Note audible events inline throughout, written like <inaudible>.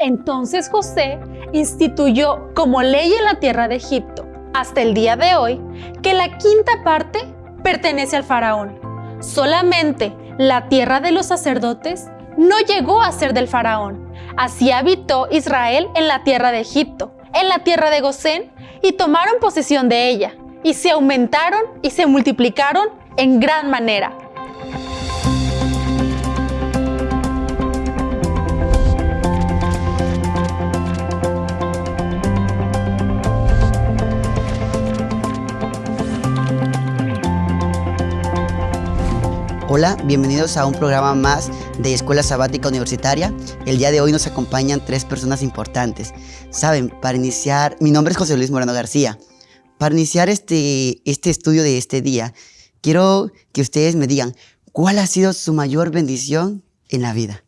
Entonces José instituyó como ley en la tierra de Egipto, hasta el día de hoy, que la quinta parte pertenece al faraón. Solamente la tierra de los sacerdotes no llegó a ser del faraón. Así habitó Israel en la tierra de Egipto, en la tierra de Gosén, y tomaron posesión de ella, y se aumentaron y se multiplicaron en gran manera. Hola, bienvenidos a un programa más de Escuela Sabática Universitaria. El día de hoy nos acompañan tres personas importantes. Saben, para iniciar, mi nombre es José Luis Moreno García. Para iniciar este, este estudio de este día, quiero que ustedes me digan, ¿cuál ha sido su mayor bendición en la vida?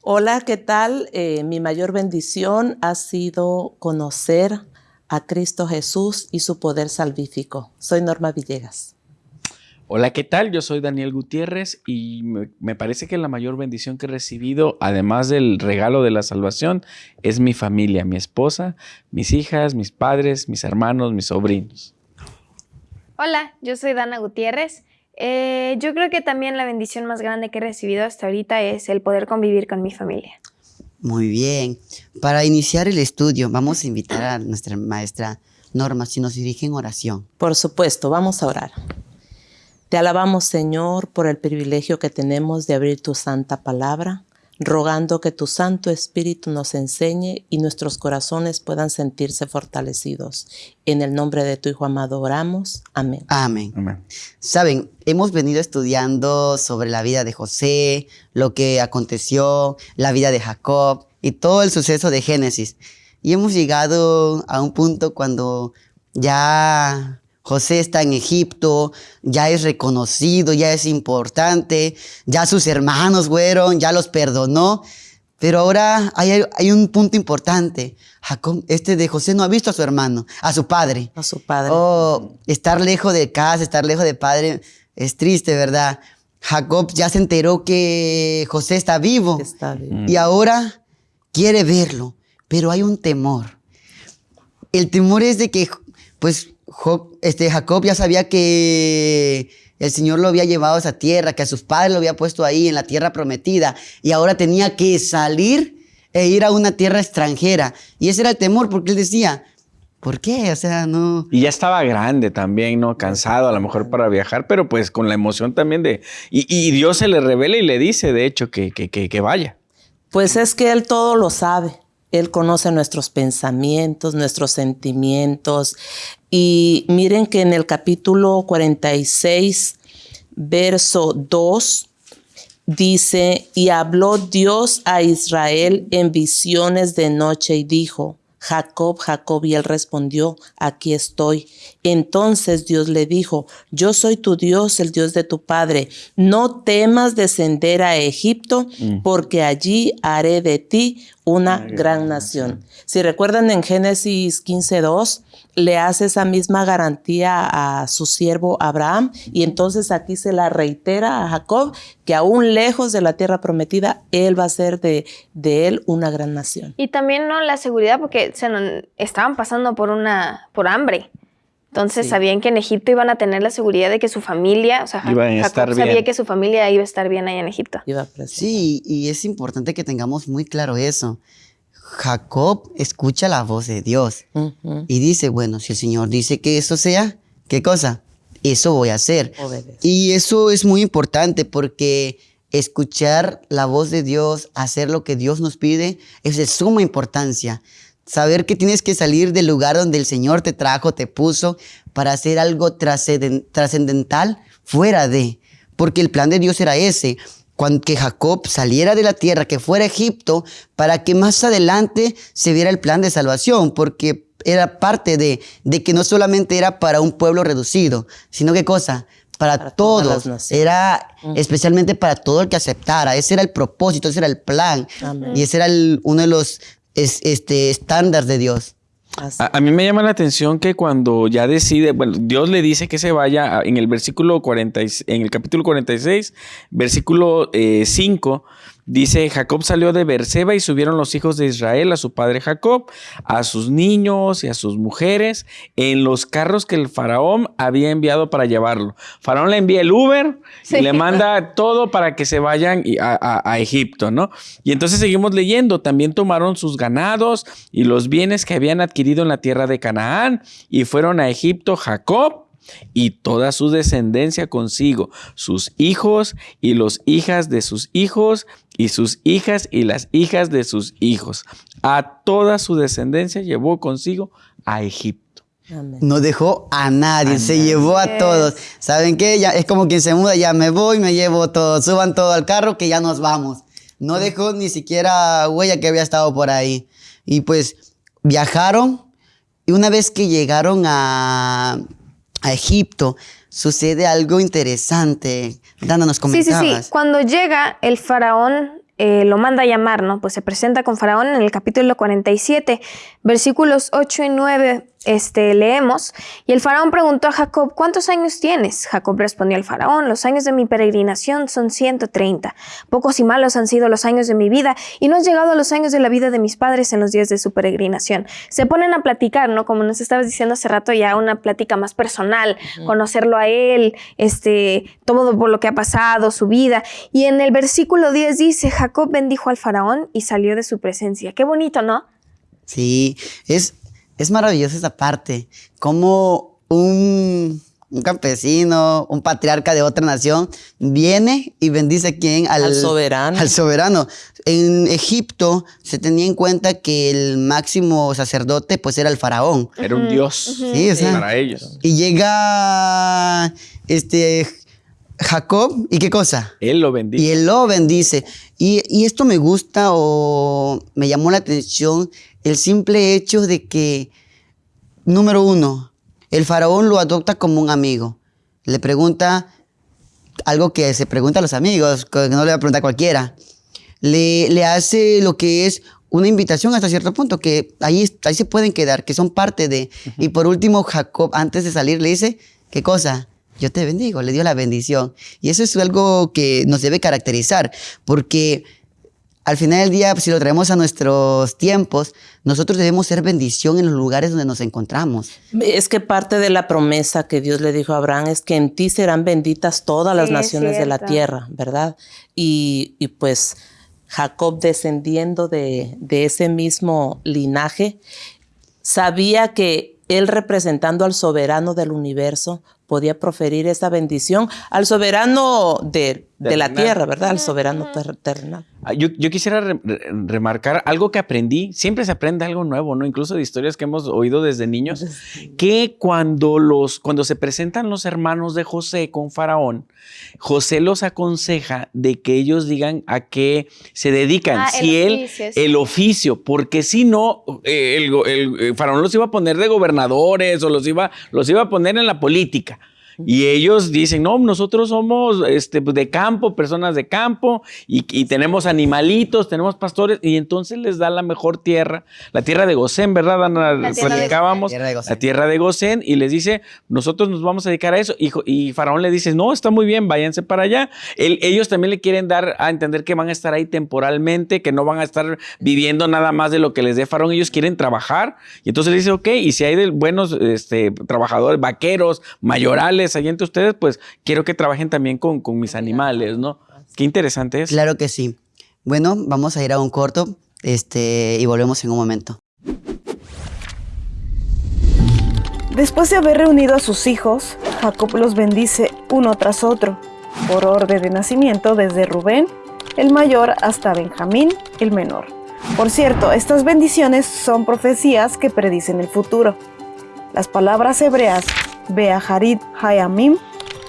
Hola, ¿qué tal? Eh, mi mayor bendición ha sido conocer a Cristo Jesús y su poder salvífico. Soy Norma Villegas. Hola, ¿qué tal? Yo soy Daniel Gutiérrez y me, parece que la mayor bendición que he recibido, además del regalo de la salvación, es mi familia, mi esposa, mis hijas, mis padres, mis hermanos, mis sobrinos. Hola, yo soy Dana Gutiérrez. Eh, yo creo que también la bendición más grande que he recibido hasta ahorita es el poder convivir con mi familia. Muy bien. Para iniciar el estudio, vamos a invitar a nuestra maestra Norma si nos dirige en oración. Por supuesto, vamos a orar. Te alabamos, Señor, por el privilegio que tenemos de abrir tu santa palabra, rogando que tu Santo Espíritu nos enseñe y nuestros corazones puedan sentirse fortalecidos. En el nombre de tu Hijo amado oramos. Amén. Amén. Amén. Saben, hemos venido estudiando sobre la vida de José, lo que aconteció, la vida de Jacob y todo el suceso de Génesis. Y hemos llegado a un punto cuando ya José está en Egipto, ya es reconocido, ya es importante, ya sus hermanos fueron, ya los perdonó. Pero ahora hay, un punto importante. Jacob, este de José no ha visto a su hermano, a su padre. A su padre. Oh, estar lejos de casa, estar lejos de padre es triste, ¿verdad? Jacob ya se enteró que José está vivo. Está vivo. Y ahora quiere verlo, pero hay un temor. El temor es de que, pues, este, Jacob ya sabía que el Señor lo había llevado a esa tierra, que a sus padres lo había puesto ahí en la tierra prometida y ahora tenía que salir e ir a una tierra extranjera. Y ese era el temor porque él decía, ¿por qué? O sea, no... Y ya estaba grande también, ¿no? Cansado a lo mejor para viajar, pero pues con la emoción también de... Y, Dios se le revela y le dice, de hecho, que, que, que vaya. Pues es que Él todo lo sabe. Él conoce nuestros pensamientos, nuestros sentimientos. Y miren que en el capítulo 46, verso 2, dice, y habló Dios a Israel en visiones de noche y dijo, Jacob, Jacob, y él respondió, aquí estoy. Entonces Dios le dijo, yo soy tu Dios, el Dios de tu Padre. No temas descender a Egipto, mm. porque allí haré de ti una gran nación. Si recuerdan en Génesis 15.2, le hace esa misma garantía a su siervo Abraham y entonces aquí se la reitera a Jacob que aún lejos de la tierra prometida, él va a ser de, de él una gran nación. Y también no la seguridad porque se estaban pasando por una por hambre. Entonces sabían que en Egipto iban a tener la seguridad de que su familia, o sea, Jacob sabía que su familia iba a estar bien ahí en Egipto. sí, y es importante que tengamos muy claro eso. Jacob escucha la voz de Dios y dice, bueno, si el Señor dice que eso sea, ¿qué cosa? Eso voy a hacer. Y eso es muy importante porque escuchar la voz de Dios, hacer lo que Dios nos pide, es de suma importancia. Saber que tienes que salir del lugar donde el Señor te trajo, te puso, para hacer algo trascendental fuera de. Porque el plan de Dios era ese cuando que Jacob saliera de la tierra, que fuera a Egipto, para que más adelante se viera el plan de salvación, porque era parte de, de que no solamente era para un pueblo reducido, sino que cosa, para, todos, era especialmente para todo el que aceptara, ese era el propósito, ese era el plan, y ese era uno de los este, estándares de Dios. A, mí me llama la atención que cuando ya decide, bueno, Dios le dice que se vaya en el versículo 40, en el capítulo 46, versículo 5, eh, Dice, Jacob salió de Berseba y subieron los hijos de Israel a su padre Jacob, a sus niños y a sus mujeres, en los carros que el faraón había enviado para llevarlo. Faraón le envía el Uber y le manda <laughs> todo para que se vayan a, a Egipto, ¿no? Y entonces seguimos leyendo, también tomaron sus ganados y los bienes que habían adquirido en la tierra de Canaán y fueron a Egipto Jacob y toda su descendencia consigo, sus hijos y los hijas de sus hijos, y sus hijas y las hijas de sus hijos. A toda su descendencia llevó consigo a Egipto. No dejó a nadie, se llevó a todos. ¿Saben qué? Ya, es como quien se muda, ya me voy, me llevo todo, suban todo al carro que ya nos vamos. No dejó ni siquiera huella que había estado por ahí. Y pues viajaron y una vez que llegaron a, a Egipto, sucede algo interesante. Dándonos comentabas. Sí, sí, sí. Cuando llega el faraón eh, lo manda a llamar, ¿no? Pues se presenta con Faraón en el capítulo 47, versículos 8 y 9 este, leemos, y el faraón preguntó a Jacob, ¿cuántos años tienes? Jacob respondió al faraón, los años de mi peregrinación son 130. Pocos y malos han sido los años de mi vida, y no han llegado a los años de la vida de mis padres en los días de su peregrinación. Se ponen a platicar, ¿no? Como nos estabas diciendo hace rato, ya una plática más personal, conocerlo a él, este, todo por lo que ha pasado, su vida. Y en el versículo 10 dice, Jacob bendijo al faraón y salió de su presencia. Qué bonito, ¿no? Sí, es, es maravillosa esa parte, como un, campesino, un patriarca de otra nación, viene y bendice quién? Al, soberano. Al soberano. En Egipto se tenía en cuenta que el máximo sacerdote pues era el faraón. Era un dios sí, para ellos. Y llega este Jacob, ¿y qué cosa? Él lo bendice. Y él lo bendice. Y, y esto me gusta o me llamó la atención el simple hecho de que, número uno, el faraón lo adopta como un amigo. Le pregunta algo que se pregunta a los amigos, que no le va a preguntar a cualquiera. Le, le hace lo que es una invitación hasta cierto punto, que ahí, ahí se pueden quedar, que son parte de. Y por último, Jacob, antes de salir, le dice, ¿qué cosa? Yo te bendigo, le dio la bendición. Y eso es algo que nos debe caracterizar, porque al final del día, si lo traemos a nuestros tiempos, nosotros debemos ser bendición en los lugares donde nos encontramos. Es que parte de la promesa que Dios le dijo a Abraham es que en ti serán benditas todas las naciones de la tierra, ¿verdad? Y, pues Jacob, descendiendo de, de ese mismo linaje, sabía que él representando al soberano del universo podía proferir esa bendición al soberano de, la tierra, ¿verdad? Al soberano terrenal. Ah, yo, quisiera remarcar algo que aprendí, siempre se aprende algo nuevo, ¿no? Incluso de historias que hemos oído desde niños, que cuando, los, cuando se presentan los hermanos de José con Faraón, José los aconseja de que ellos digan a qué se dedican, ah, si el él, el oficio, porque si no, eh, el, el, Faraón los iba a poner de gobernadores o los iba, los iba a poner en la política. Y ellos dicen, no, nosotros somos este, pues, de campo, personas de campo, y, tenemos animalitos, tenemos pastores, y entonces les da la mejor tierra, la tierra de Gosén, ¿verdad, Ana? La Platicábamos, la tierra de Gosén, y les dice, nosotros nos vamos a dedicar a eso. Y, y Faraón le dice, no, está muy bien, váyanse para allá. ellos también le quieren dar a entender que van a estar ahí temporalmente, que no van a estar viviendo nada más de lo que les dé Faraón, ellos quieren trabajar. Y entonces le dice, ok, y si hay de buenos este, trabajadores, vaqueros, mayorales, allí entre ustedes, pues quiero que trabajen también con, con mis animales, ¿no? Qué interesante es. Claro que sí. Bueno, vamos a ir a un corto este, y volvemos en un momento. Después de haber reunido a sus hijos, Jacob los bendice uno tras otro, por orden de nacimiento desde Rubén, el mayor, hasta Benjamín, el menor. Por cierto, estas bendiciones son profecías que predicen el futuro. Las palabras hebreas Beaharit Hayamim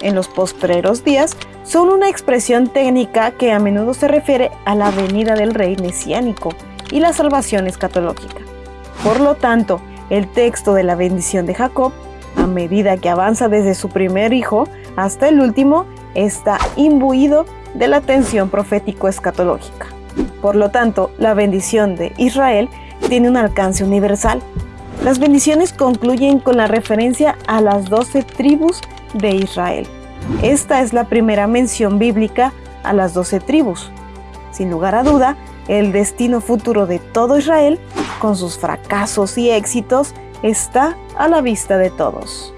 en los postreros días son una expresión técnica que a menudo se refiere a la venida del rey mesiánico y la salvación escatológica. Por lo tanto, el texto de la bendición de Jacob, a medida que avanza desde su primer hijo hasta el último, está imbuido de la tensión profético-escatológica. Por lo tanto, la bendición de Israel tiene un alcance universal, las bendiciones concluyen con la referencia a las doce tribus de Israel. Esta es la primera mención bíblica a las doce tribus. Sin lugar a duda, el destino futuro de todo Israel, con sus fracasos y éxitos, está a la vista de todos.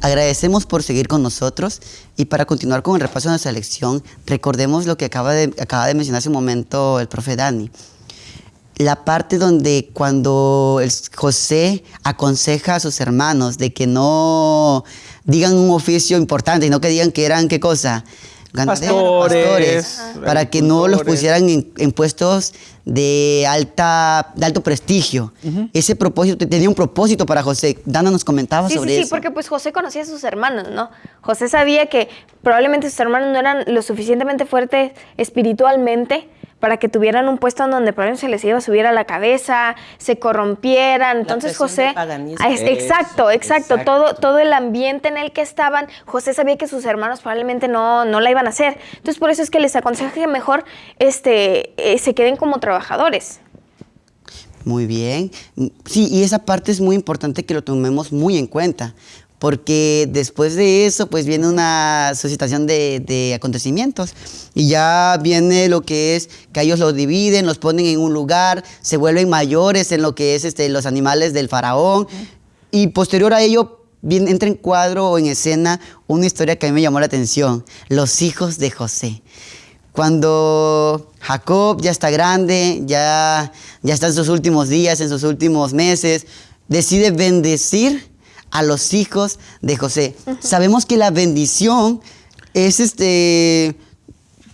Agradecemos por seguir con nosotros y para continuar con el repaso de nuestra lección, recordemos lo que acaba de, acaba de mencionar hace un momento el profe Dani. La parte donde cuando José aconseja a sus hermanos de que no digan un oficio importante y no que digan que eran qué cosa, pastores, para que no los pusieran en, puestos de, alta, de alto prestigio. Ese propósito, tenía un propósito para José. Dana nos comentaba sobre eso. Sí, porque pues José conocía a sus hermanos, ¿no? José sabía que probablemente sus hermanos no eran lo suficientemente fuertes espiritualmente para que tuvieran un puesto en donde probablemente se les iba a subir a la cabeza, se corrompieran. Entonces José, ah, exacto, exacto, todo todo el ambiente en el que estaban, José sabía que sus hermanos probablemente no, no la iban a hacer. Entonces por eso es que les aconseja que mejor este, eh, se queden como trabajadores. Muy bien. Sí, y esa parte es muy importante que lo tomemos muy en cuenta, porque después de eso pues viene una suscitación de, acontecimientos. Y ya viene lo que es que ellos los dividen, los ponen en un lugar, se vuelven mayores en lo que es este, los animales del faraón. Y posterior a ello viene, entra en cuadro o en escena una historia que a mí me llamó la atención, los hijos de José. Cuando Jacob ya está grande, ya, ya está en sus últimos días, en sus últimos meses, decide bendecir a los hijos de José. Sabemos que la bendición es este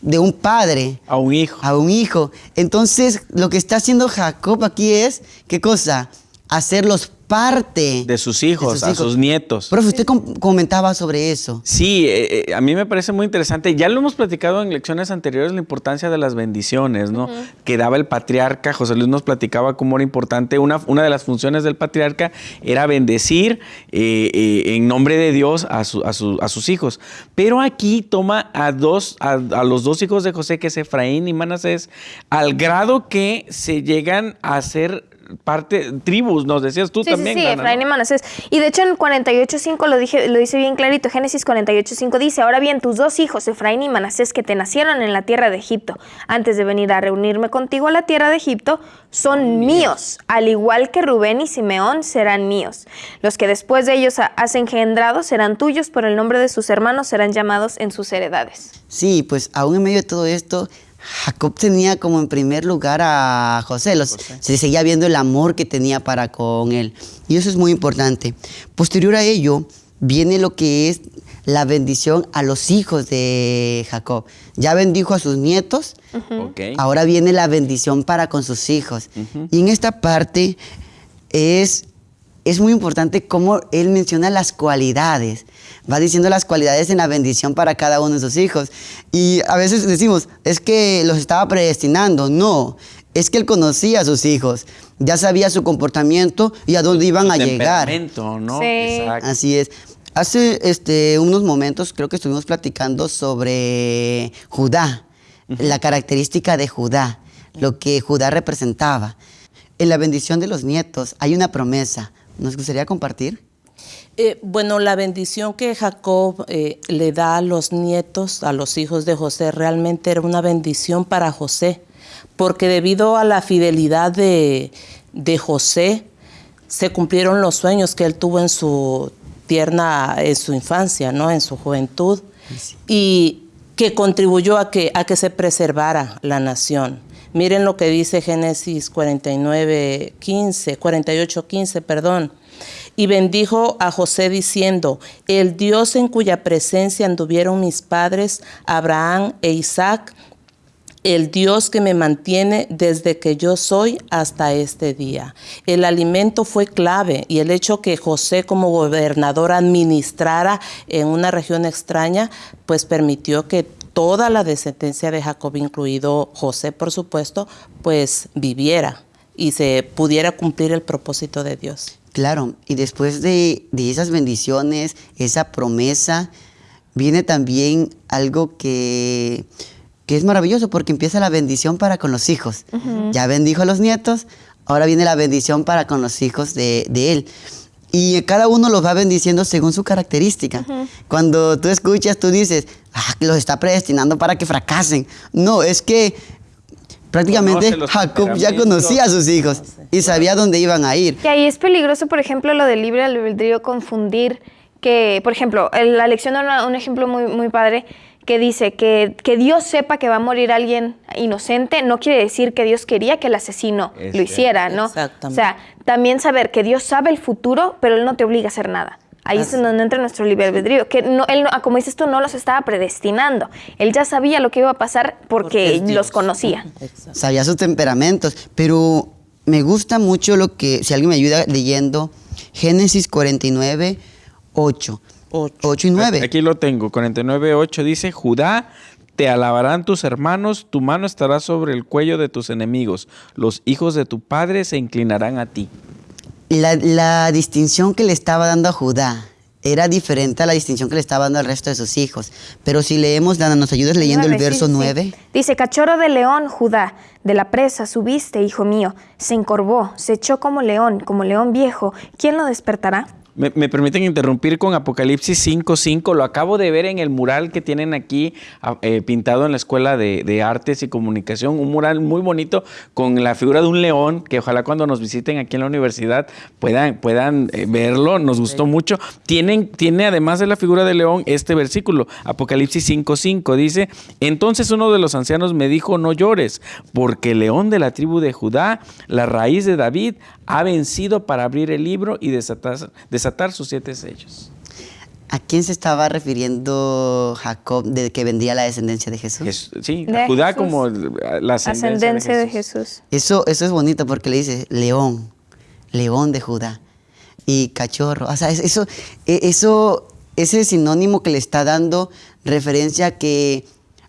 de un padre a un hijo. A un hijo. Entonces, lo que está haciendo Jacob aquí es ¿qué cosa? Hacerlos parte de sus hijos, a sus nietos. Profe, usted comentaba sobre eso. Sí, eh, eh, a mí me parece muy interesante. Ya lo hemos platicado en lecciones anteriores, la importancia de las bendiciones, ¿no? Que daba el patriarca. José Luis nos platicaba cómo era importante. Una, una de las funciones del patriarca era bendecir eh, en nombre de Dios a, sus hijos. Pero aquí toma a, dos, a, los dos hijos de José, que es Efraín y Manasés, al grado que se llegan a ser parte, tribus, nos decías tú también. Sí, sí, Efraín y Manasés. Y de hecho en 48.5 lo, dije, lo dice bien clarito, Génesis 48.5 dice, ahora bien, tus dos hijos, Efraín y Manasés, que te nacieron en la tierra de Egipto, antes de venir a reunirme contigo a la tierra de Egipto, son míos, al igual que Rubén y Simeón serán míos. Los que después de ellos has engendrado serán tuyos, por el nombre de sus hermanos serán llamados en sus heredades. Sí, pues aún en medio de todo esto, Jacob tenía como en primer lugar a José. Se seguía viendo el amor que tenía para con él. Y eso es muy importante. Posterior a ello, viene lo que es la bendición a los hijos de Jacob. Ya bendijo a sus nietos, ahora viene la bendición para con sus hijos. Y en esta parte es, es muy importante cómo él menciona las cualidades va diciendo las cualidades en la bendición para cada uno de sus hijos. Y a veces decimos, es que los estaba predestinando. No, es que él conocía a sus hijos, ya sabía su comportamiento y a dónde iban a llegar. ¿no? Así es. Hace este, unos momentos creo que estuvimos platicando sobre Judá, la característica de Judá, lo que Judá representaba. En la bendición de los nietos hay una promesa. ¿Nos gustaría compartir? Eh, bueno, la bendición que Jacob eh, le da a los nietos, a los hijos de José, realmente era una bendición para José, porque debido a la fidelidad de, José, se cumplieron los sueños que él tuvo en su tierna, en su infancia, ¿no? en su juventud, y que contribuyó a que, a que se preservara la nación. Miren lo que dice Génesis 49, 15, 48, 15, perdón y bendijo a José diciendo, el Dios en cuya presencia anduvieron mis padres, Abraham e Isaac, el Dios que me mantiene desde que yo soy hasta este día. El alimento fue clave y el hecho que José como gobernador administrara en una región extraña, pues permitió que toda la descendencia de Jacob, incluido José por supuesto, pues viviera y se pudiera cumplir el propósito de Dios. Claro, y después de, esas bendiciones, esa promesa, viene también algo que, es maravilloso porque empieza la bendición para con los hijos. Ya bendijo a los nietos, ahora viene la bendición para con los hijos de, él. Y cada uno los va bendiciendo según su característica. Cuando tú escuchas, tú dices, ah, los está predestinando para que fracasen. No, es que prácticamente Jacob ya conocía a sus hijos y sabía dónde iban a ir. Y ahí es peligroso, por ejemplo, lo del libre albedrío, confundir que, por ejemplo, la lección da un ejemplo muy, muy padre que dice que, que, Dios sepa que va a morir alguien inocente no quiere decir que Dios quería que el asesino lo hiciera, ¿no? O sea, también saber que Dios sabe el futuro, pero Él no te obliga a hacer nada. Ahí es donde entra nuestro libre albedrío, que no, él, como dices tú, no los estaba predestinando. Él ya sabía lo que iba a pasar porque, los conocía. Sabía sus temperamentos, pero me gusta mucho lo que, si alguien me ayuda leyendo, Génesis 49, 8. 8, y 9. Aquí lo tengo, 49, 8 dice, Judá, te alabarán tus hermanos, tu mano estará sobre el cuello de tus enemigos, los hijos de tu padre se inclinarán a ti. La, la distinción que le estaba dando a Judá era diferente a la distinción que le estaba dando al resto de sus hijos. Pero si leemos, Dana, ¿nos ayudas leyendo el verso 9? Dice, cachorro de león, Judá, de la presa subiste, hijo mío, se encorvó, se echó como león, como león viejo, ¿quién lo despertará? Me, permiten interrumpir con Apocalipsis 5.5. Lo acabo de ver en el mural que tienen aquí eh, pintado en la Escuela de, Artes y Comunicación. Un mural muy bonito con la figura de un león que ojalá cuando nos visiten aquí en la universidad puedan, puedan eh, verlo. Nos gustó mucho. Tienen, tiene además de la figura del león este versículo. Apocalipsis 5.5 dice, entonces uno de los ancianos me dijo, no llores, porque el león de la tribu de Judá, la raíz de David, ha vencido para abrir el libro y desatar, desatar sus siete sellos. ¿A quién se estaba refiriendo Jacob de que vendía la descendencia de Jesús? sí, Judá como la ascendencia, de, Jesús. Eso, eso es bonito porque le dice león, león de Judá y cachorro. O sea, eso, e, eso, ese sinónimo que le está dando referencia a que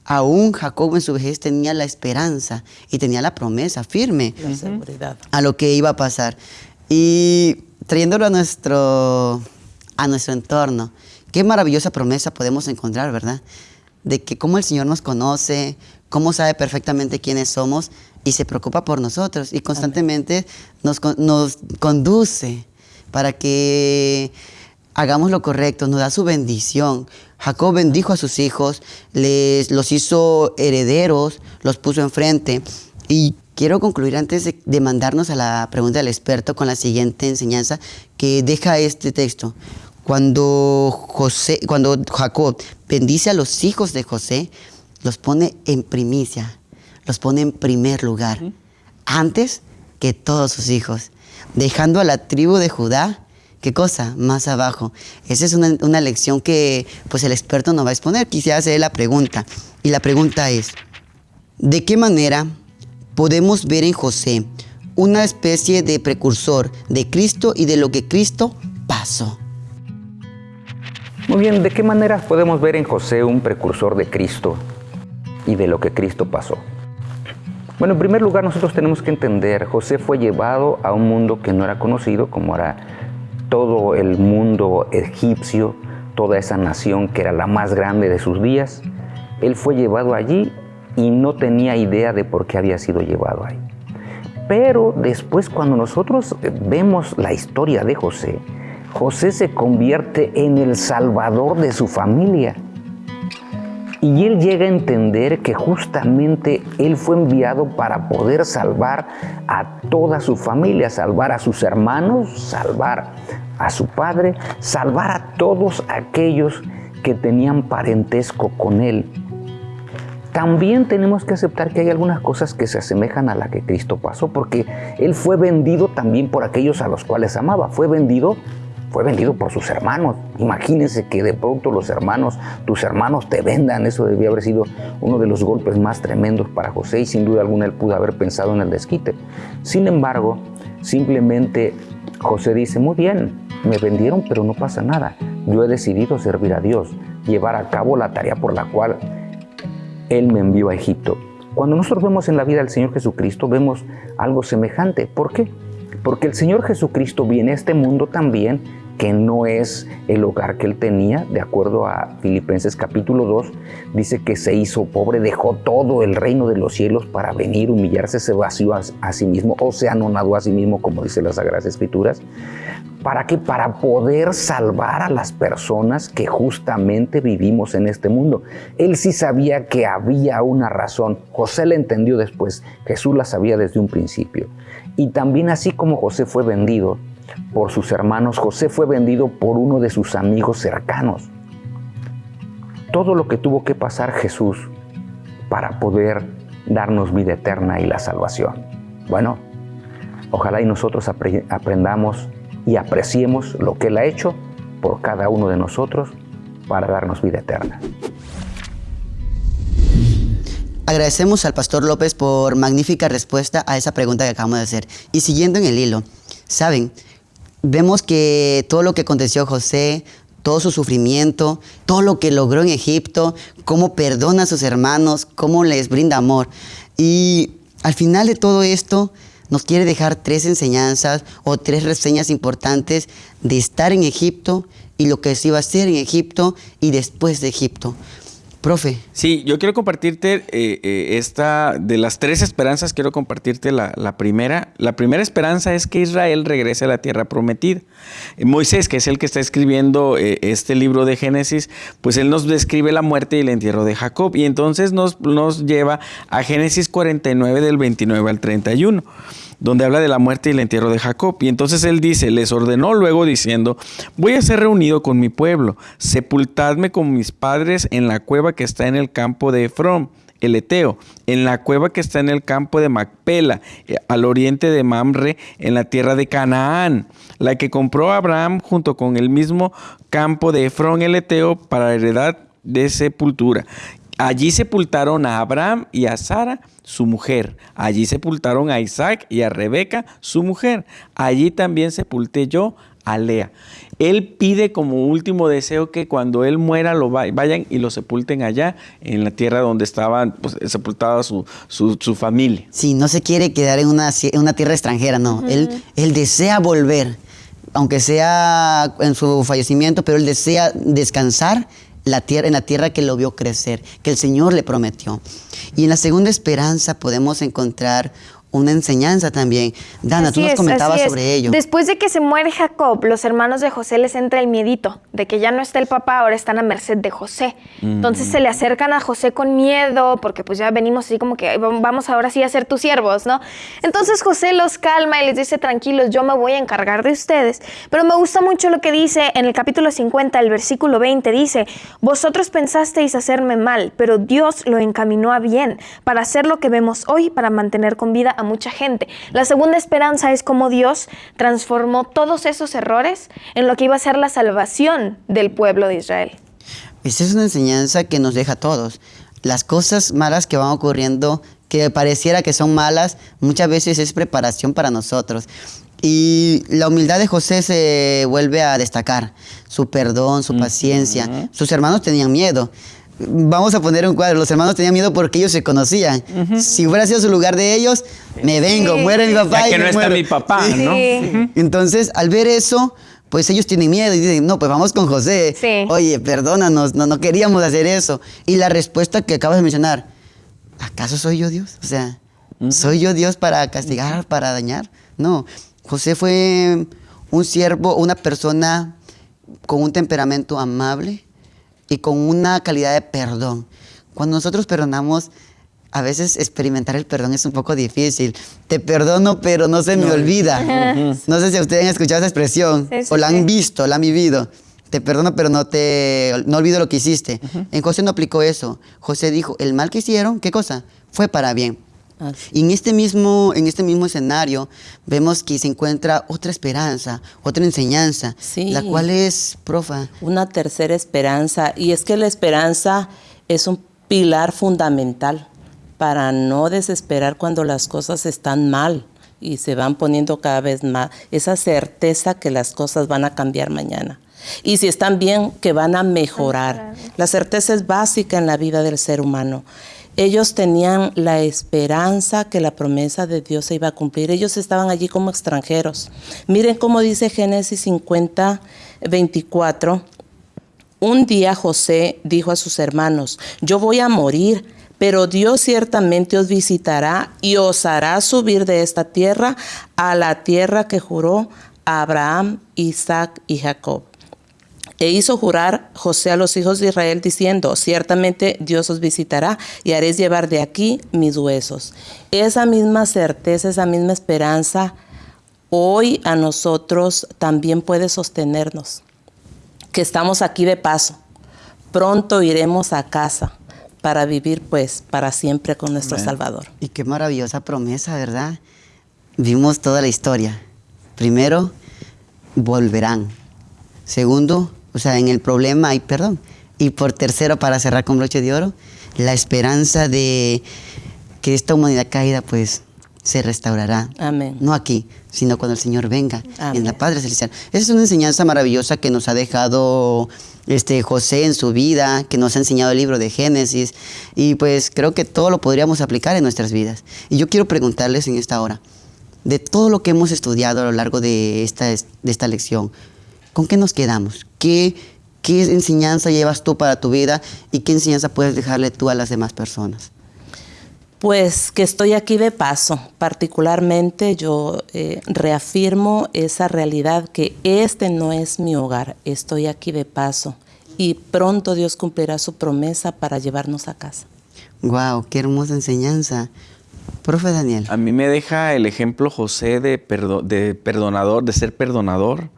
aún Jacob en su vejez tenía la esperanza y tenía la promesa firme a lo que iba a pasar. Y trayéndolo a nuestro, a nuestro entorno, qué maravillosa promesa podemos encontrar, ¿verdad? De que cómo el Señor nos conoce, cómo sabe perfectamente quiénes somos y se preocupa por nosotros y constantemente nos, conduce para que hagamos lo correcto, nos da su bendición. Jacob bendijo a sus hijos, les, los hizo herederos, los puso enfrente. Y quiero concluir antes de, mandarnos a la pregunta del experto con la siguiente enseñanza que deja este texto. Cuando, José, cuando Jacob bendice a los hijos de José, los pone en primicia, los pone en primer lugar, antes que todos sus hijos, dejando a la tribu de Judá ¿Qué cosa? Más abajo. Esa es una, lección que pues el experto nos va a exponer. Quisiera hacer la pregunta. Y la pregunta es, ¿de qué manera podemos ver en José una especie de precursor de Cristo y de lo que Cristo pasó? Muy bien, ¿de qué manera podemos ver en José un precursor de Cristo y de lo que Cristo pasó? Bueno, en primer lugar nosotros tenemos que entender, José fue llevado a un mundo que no era conocido, como era todo el mundo egipcio, toda esa nación que era la más grande de sus días, él fue llevado allí y no tenía idea de por qué había sido llevado ahí. Pero después cuando nosotros vemos la historia de José, José se convierte en el salvador de su familia. Y él llega a entender que justamente él fue enviado para poder salvar a toda su familia, salvar a sus hermanos, salvar a su padre, salvar a todos aquellos que tenían parentesco con él. También tenemos que aceptar que hay algunas cosas que se asemejan a la que Cristo pasó, porque Él fue vendido también por aquellos a los cuales amaba. Fue vendido, fue vendido por sus hermanos. Imagínense que de pronto los hermanos, tus hermanos te vendan. Eso debía haber sido uno de los golpes más tremendos para José y sin duda alguna él pudo haber pensado en el desquite. Sin embargo, simplemente José dice, muy bien, me vendieron, pero no pasa nada. Yo he decidido servir a Dios, llevar a cabo la tarea por la cual Él me envió a Egipto. Cuando nosotros vemos en la vida del Señor Jesucristo, vemos algo semejante. ¿Por qué? Porque el Señor Jesucristo viene a este mundo también que no es el hogar que él tenía, de acuerdo a Filipenses capítulo 2, dice que se hizo pobre, dejó todo el reino de los cielos para venir, humillarse, se vació a, sí mismo o se anonadó a sí mismo, como dice las Sagradas Escrituras. ¿Para qué? Para poder salvar a las personas que justamente vivimos en este mundo. Él sí sabía que había una razón. José la entendió después. Jesús la sabía desde un principio. Y también así como José fue vendido por sus hermanos, José fue vendido por uno de sus amigos cercanos. Todo lo que tuvo que pasar Jesús para poder darnos vida eterna y la salvación. Bueno, ojalá y nosotros aprendamos y apreciemos lo que Él ha hecho por cada uno de nosotros para darnos vida eterna. Agradecemos al Pastor López por magnífica respuesta a esa pregunta que acabamos de hacer. Y siguiendo en el hilo, saben, vemos que todo lo que aconteció José, todo su sufrimiento, todo lo que logró en Egipto, cómo perdona a sus hermanos, cómo les brinda amor. Y al final de todo esto, nos quiere dejar tres enseñanzas o tres reseñas importantes de estar en Egipto y lo que se iba a hacer en Egipto y después de Egipto. Profe. Sí, yo quiero compartirte eh, eh, esta, de las tres esperanzas, quiero compartirte la, primera. La primera esperanza es que Israel regrese a la tierra prometida. Eh, Moisés, que es el que está escribiendo este libro de Génesis, pues él nos describe la muerte y el entierro de Jacob. Y entonces nos, nos lleva a Génesis 49 del 29 al 31 donde habla de la muerte y el entierro de Jacob. Y entonces él dice, les ordenó luego diciendo, voy a ser reunido con mi pueblo, sepultadme con mis padres en la cueva que está en el campo de Efrón el Eteo, en la cueva que está en el campo de Macpela, eh, al oriente de Mamre, en la tierra de Canaán, la que compró Abraham junto con el mismo campo de Efrón el Eteo para heredad de sepultura. Allí sepultaron a Abraham y a Sara, su mujer. Allí sepultaron a Isaac y a Rebeca, su mujer. Allí también sepulté yo a Lea. Él pide como último deseo que cuando él muera lo vayan y lo sepulten allá, en la tierra donde estaba pues, sepultada su, familia. Sí, no se quiere quedar en una, una tierra extranjera, no. él, él desea volver, aunque sea en su fallecimiento, pero él desea descansar la tierra, en la tierra que lo vio crecer, que el Señor le prometió. Y en la segunda esperanza podemos encontrar una enseñanza también. Dana, tú nos comentabas sobre ello. Después de que se muere Jacob, los hermanos de José les entra el miedito de que ya no está el papá, ahora están a merced de José. Entonces se le acercan a José con miedo, porque pues ya venimos así como que vamos ahora sí a ser tus siervos, ¿no? Entonces José los calma y les dice, tranquilos, yo me voy a encargar de ustedes. Pero me gusta mucho lo que dice en el capítulo 50, el versículo 20, dice, vosotros pensasteis hacerme mal, pero Dios lo encaminó a bien, para hacer lo que vemos hoy, para mantener con vida a mucha gente. La segunda esperanza es cómo Dios transformó todos esos errores en lo que iba a ser la salvación del pueblo de Israel. Esta es una enseñanza que nos deja a todos. Las cosas malas que van ocurriendo, que pareciera que son malas, muchas veces es preparación para nosotros. Y la humildad de José se vuelve a destacar, su perdón, su paciencia. Sus hermanos tenían miedo, vamos a poner un cuadro, los hermanos tenían miedo porque ellos se conocían. Si hubiera sido su lugar de ellos, me vengo, muere mi papá. y que no está mi papá, ¿no? Entonces, al ver eso, pues ellos tienen miedo y dicen, no, pues vamos con José. Oye, perdónanos, no, no queríamos hacer eso. Y la respuesta que acabas de mencionar, ¿acaso soy yo Dios? O sea, ¿soy yo Dios para castigar, para dañar? No, José fue un siervo, una persona con un temperamento amable, y con una calidad de perdón. Cuando nosotros perdonamos, a veces experimentar el perdón es un poco difícil. Te perdono, pero no se me olvida. No sé si ustedes han escuchado esa expresión o la han visto, la han vivido. Te perdono, pero no te no olvido lo que hiciste. En José no aplicó eso. José dijo, el mal que hicieron, ¿qué cosa? Fue para bien. Y en este, mismo, en este mismo escenario vemos que se encuentra otra esperanza, otra enseñanza, la cual es, profa. Una tercera esperanza, y es que la esperanza es un pilar fundamental para no desesperar cuando las cosas están mal y se van poniendo cada vez más, esa certeza que las cosas van a cambiar mañana. Y si están bien, que van a mejorar. La certeza es básica en la vida del ser humano. Ellos tenían la esperanza que la promesa de Dios se iba a cumplir. Ellos estaban allí como extranjeros. Miren cómo dice Génesis 50, 24. Un día José dijo a sus hermanos, yo voy a morir, pero Dios ciertamente os visitará y os hará subir de esta tierra a la tierra que juró Abraham, Isaac y Jacob. E hizo jurar José a los hijos de Israel diciendo, ciertamente Dios os visitará y haréis llevar de aquí mis huesos. Esa misma certeza, esa misma esperanza, hoy a nosotros también puede sostenernos, que estamos aquí de paso. Pronto iremos a casa para vivir pues para siempre con nuestro Salvador. Y qué maravillosa promesa, ¿verdad? Vimos toda la historia. Primero, volverán. Segundo, o sea, en el problema hay perdón. Y por tercero, para cerrar con broche de oro, la esperanza de que esta humanidad caída pues se restaurará. Amén. No aquí, sino cuando el Señor venga en la Padre Celestial. Esa es una enseñanza maravillosa que nos ha dejado este, José en su vida, que nos ha enseñado el libro de Génesis. Y pues creo que todo lo podríamos aplicar en nuestras vidas. Y yo quiero preguntarles en esta hora, de todo lo que hemos estudiado a lo largo de esta, de esta lección, ¿con qué nos quedamos? ¿Qué, ¿Qué enseñanza llevas tú para tu vida y qué enseñanza puedes dejarle tú a las demás personas? Pues que estoy aquí de paso. Particularmente yo eh, reafirmo esa realidad que este no es mi hogar, estoy aquí de paso y pronto Dios cumplirá su promesa para llevarnos a casa. Wow, qué hermosa enseñanza. Profe Daniel. A mí me deja el ejemplo José de, de perdonador, de ser perdonador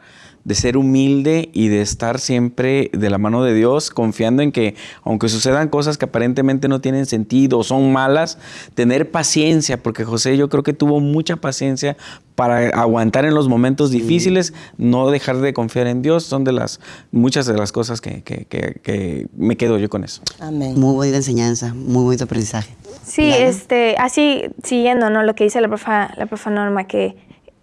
de ser humilde y de estar siempre de la mano de Dios, confiando en que aunque sucedan cosas que aparentemente no tienen sentido o son malas, tener paciencia, porque José yo creo que tuvo mucha paciencia para aguantar en los momentos difíciles, no dejar de confiar en Dios, son de las muchas de las cosas que, que, me quedo yo con eso. Amén. Muy buena enseñanza, muy buen aprendizaje. Sí, este, así siguiendo ¿no? lo que dice la profa, la profa Norma, que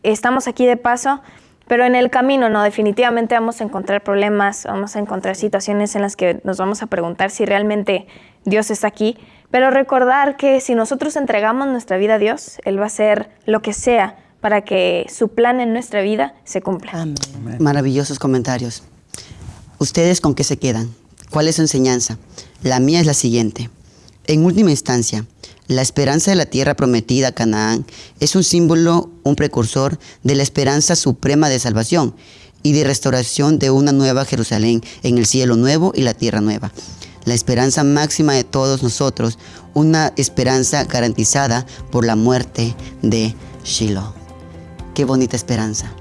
estamos aquí de paso, pero en el camino, no, definitivamente vamos a encontrar problemas, vamos a encontrar situaciones en las que nos vamos a preguntar si realmente Dios está aquí. Pero recordar que si nosotros entregamos nuestra vida a Dios, Él va a hacer lo que sea para que su plan en nuestra vida se cumpla. Maravillosos comentarios. ¿Ustedes con qué se quedan? ¿Cuál es su enseñanza? La mía es la siguiente. En última instancia, la esperanza de la tierra prometida, Canaán, es un símbolo, un precursor de la esperanza suprema de salvación y de restauración de una nueva Jerusalén en el cielo nuevo y la tierra nueva. La esperanza máxima de todos nosotros, una esperanza garantizada por la muerte de Shiloh. Qué bonita esperanza.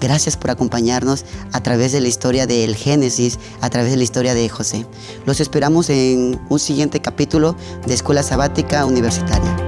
Gracias por acompañarnos a través de la historia del Génesis, a través de la historia de José. Los esperamos en un siguiente capítulo de Escuela Sabática Universitaria.